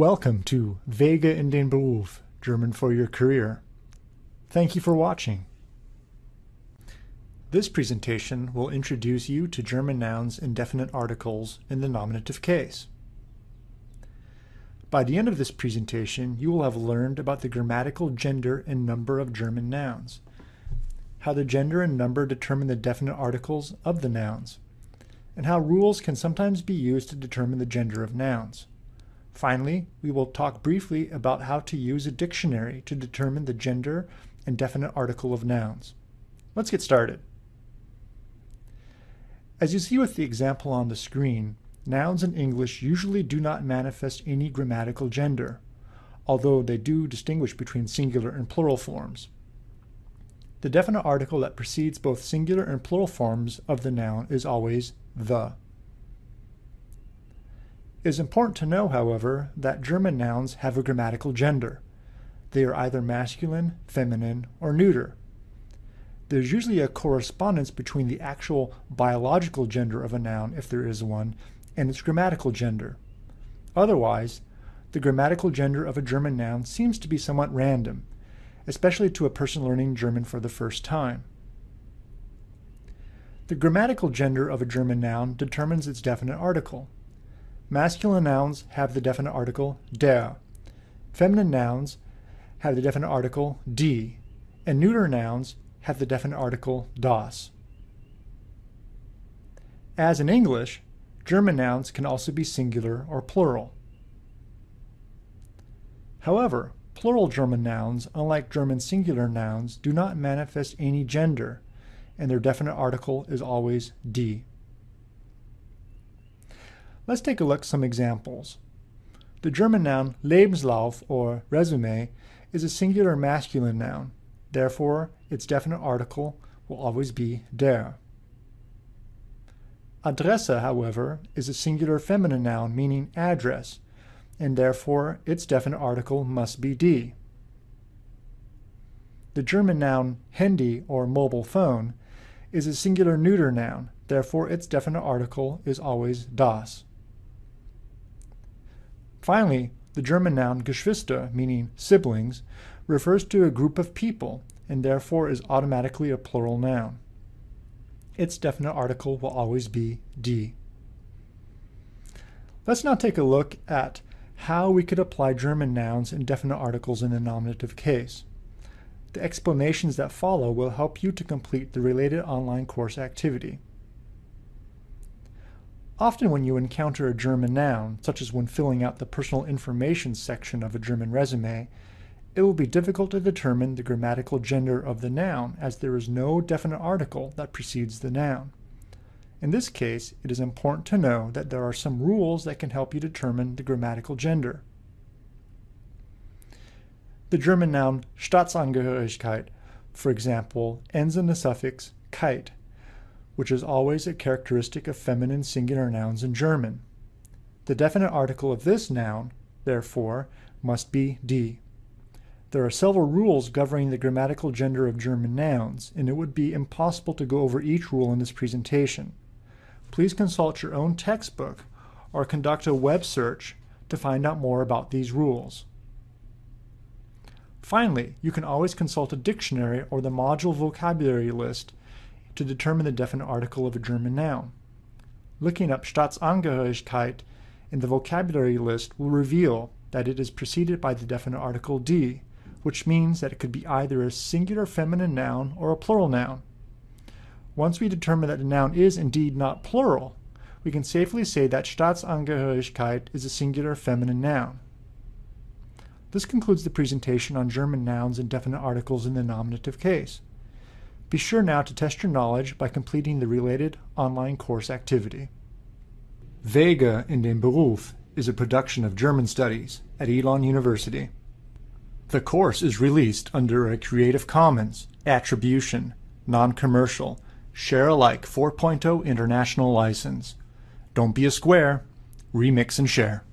Welcome to Wege in den Beruf, German for your career. Thank you for watching. This presentation will introduce you to German nouns and definite articles in the nominative case. By the end of this presentation, you will have learned about the grammatical gender and number of German nouns, how the gender and number determine the definite articles of the nouns, and how rules can sometimes be used to determine the gender of nouns. Finally, we will talk briefly about how to use a dictionary to determine the gender and definite article of nouns. Let's get started. As you see with the example on the screen, nouns in English usually do not manifest any grammatical gender, although they do distinguish between singular and plural forms. The definite article that precedes both singular and plural forms of the noun is always the. It is important to know, however, that German nouns have a grammatical gender. They are either masculine, feminine, or neuter. There's usually a correspondence between the actual biological gender of a noun, if there is one, and its grammatical gender. Otherwise, the grammatical gender of a German noun seems to be somewhat random, especially to a person learning German for the first time. The grammatical gender of a German noun determines its definite article. Masculine nouns have the definite article der. Feminine nouns have the definite article die. And neuter nouns have the definite article das. As in English, German nouns can also be singular or plural. However, plural German nouns, unlike German singular nouns, do not manifest any gender, and their definite article is always die. Let's take a look at some examples. The German noun Lebenslauf or resume is a singular masculine noun. Therefore, its definite article will always be der. Adresse, however, is a singular feminine noun meaning address, and therefore its definite article must be die. The German noun Handy or mobile phone is a singular neuter noun, therefore its definite article is always das. Finally, the German noun Geschwister, meaning siblings, refers to a group of people and therefore is automatically a plural noun. Its definite article will always be die. Let's now take a look at how we could apply German nouns and definite articles in the nominative case. The explanations that follow will help you to complete the related online course activity. Often when you encounter a German noun, such as when filling out the personal information section of a German resume, it will be difficult to determine the grammatical gender of the noun as there is no definite article that precedes the noun. In this case, it is important to know that there are some rules that can help you determine the grammatical gender. The German noun Staatsangehörigkeit, for example, ends in the suffix keit, which is always a characteristic of feminine singular nouns in German. The definite article of this noun, therefore, must be die. There are several rules governing the grammatical gender of German nouns, and it would be impossible to go over each rule in this presentation. Please consult your own textbook or conduct a web search to find out more about these rules. Finally, you can always consult a dictionary or the module vocabulary list to determine the definite article of a German noun. Looking up Staatsangehörigkeit in the vocabulary list will reveal that it is preceded by the definite article die, which means that it could be either a singular feminine noun or a plural noun. Once we determine that the noun is indeed not plural, we can safely say that Staatsangehörigkeit is a singular feminine noun. This concludes the presentation on German nouns and definite articles in the nominative case. Be sure now to test your knowledge by completing the related online course activity. Wege in den Beruf is a production of German Studies at Elon University. The course is released under a Creative Commons Attribution, Non-Commercial, Share Alike 4.0 International License. Don't be a square, remix and share.